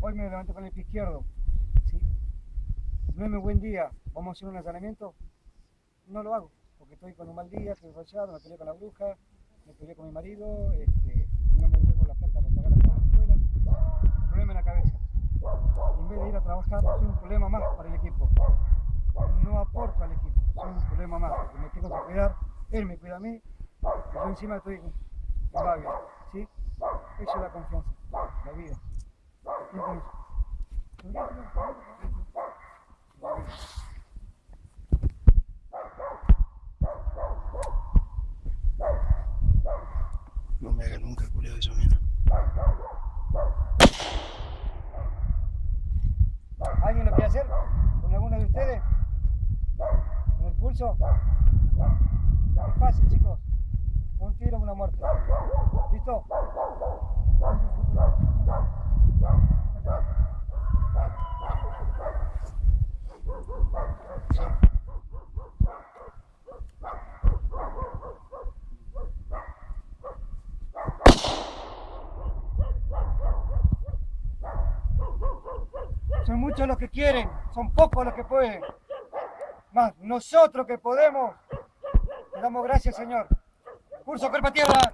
hoy me levanté con el pie izquierdo. ¿sí? Mi buen día, vamos a hacer un allanamiento, no lo hago, porque estoy con un mal día, estoy rayado, me peleé con la bruja, me peleé con mi marido, este, no me dejo la plata para pagar la escuela, problema en la cabeza. En vez de ir a trabajar, soy un problema más para el equipo. No aporto al equipo, soy un problema más, porque me tengo que cuidar, él me cuida a mí, y yo encima estoy en ¿sí? Eso es la confianza, la vida. No me haga nunca culeo de eso, mira. ¿Alguien lo quiere hacer? ¿Con alguno de ustedes? ¿Con el pulso? Es fácil, chicos. Un tiro, una muerte. ¿Listo? Son muchos los que quieren, son pocos los que pueden. Más nosotros que podemos, le damos gracias, Señor. Curso, cuerpo tierra.